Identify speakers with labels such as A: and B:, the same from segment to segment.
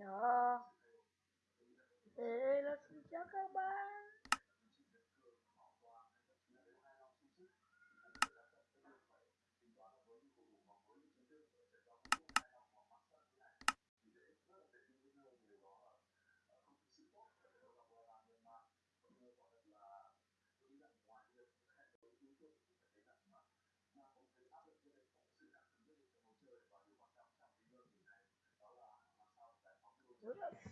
A: Ya. Eee nasıl olacak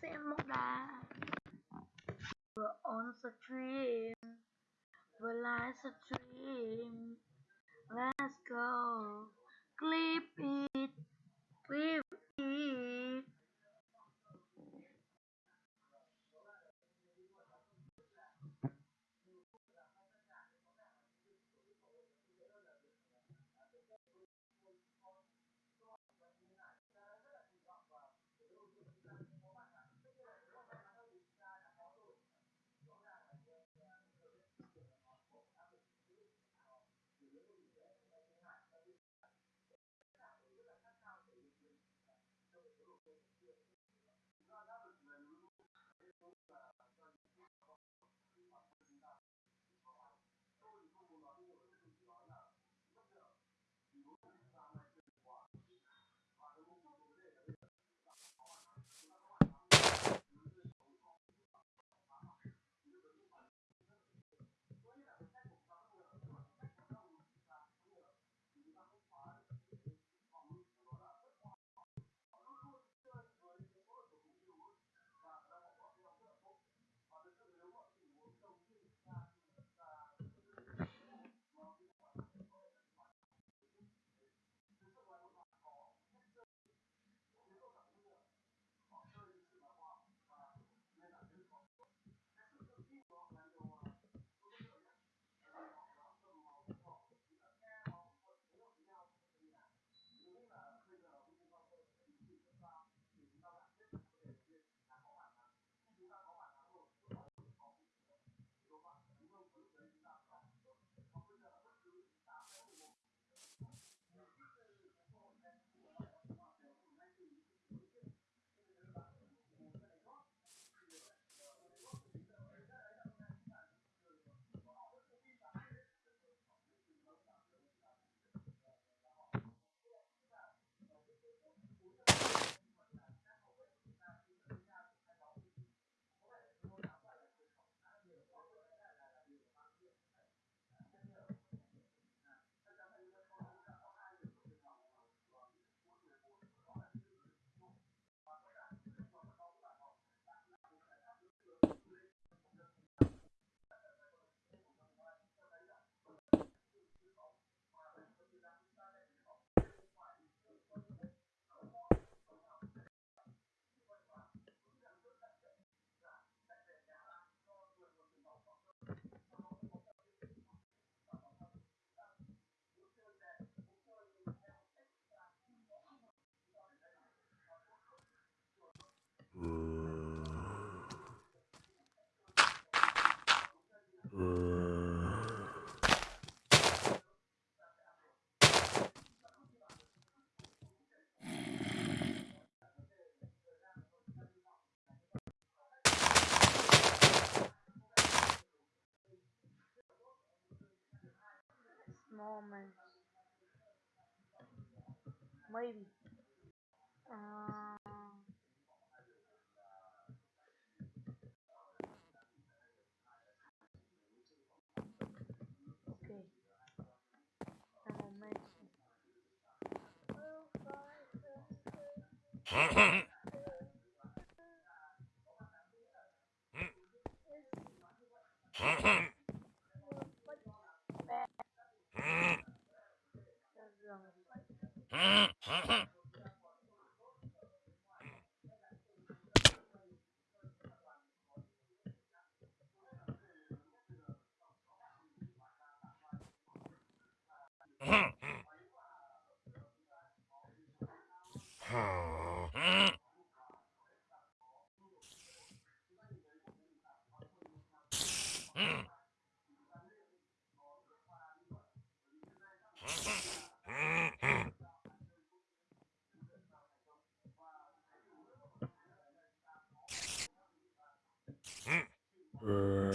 A: Chúng ta xem một đà vừa on stream vừa live stream let's go. Clip it. Clip it moment maybe. Uh, okay moment Uh...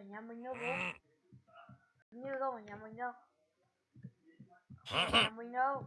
A: ở nhà mình đâu bố? Như không ở nhà mình đâu. Nhà mình đâu.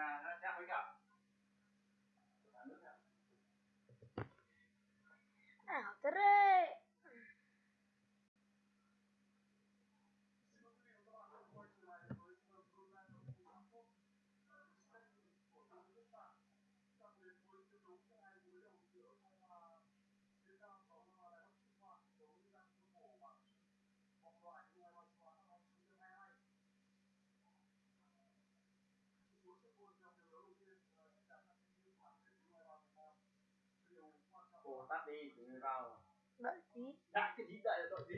A: 嗯那先回去啊
B: Ồ, tắt đi, mới vào. Đại cái gì đợi là tội gì?